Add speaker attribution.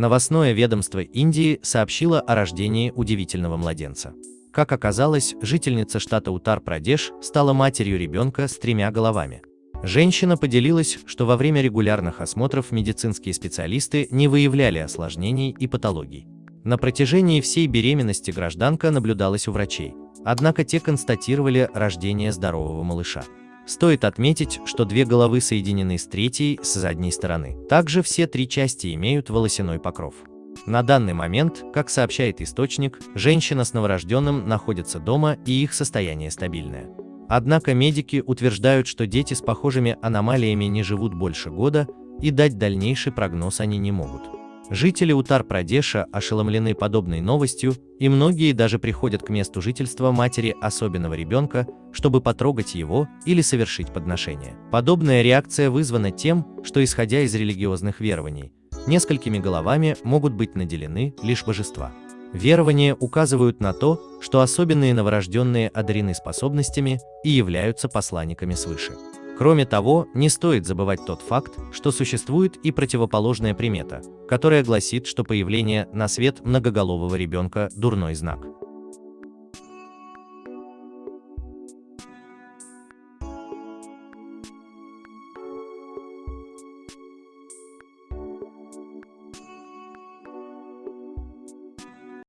Speaker 1: Новостное ведомство Индии сообщило о рождении удивительного младенца. Как оказалось, жительница штата Утар-Прадеш стала матерью ребенка с тремя головами. Женщина поделилась, что во время регулярных осмотров медицинские специалисты не выявляли осложнений и патологий. На протяжении всей беременности гражданка наблюдалась у врачей, однако те констатировали рождение здорового малыша. Стоит отметить, что две головы соединены с третьей с задней стороны. Также все три части имеют волосяной покров. На данный момент, как сообщает источник, женщина с новорожденным находится дома и их состояние стабильное. Однако медики утверждают, что дети с похожими аномалиями не живут больше года и дать дальнейший прогноз они не могут. Жители Утар-Прадеша ошеломлены подобной новостью, и многие даже приходят к месту жительства матери особенного ребенка, чтобы потрогать его или совершить подношение. Подобная реакция вызвана тем, что исходя из религиозных верований, несколькими головами могут быть наделены лишь божества. Верования указывают на то, что особенные новорожденные одарены способностями и являются посланниками свыше. Кроме того, не стоит забывать тот факт, что существует и противоположная примета, которая гласит, что появление на свет многоголового ребенка – дурной знак.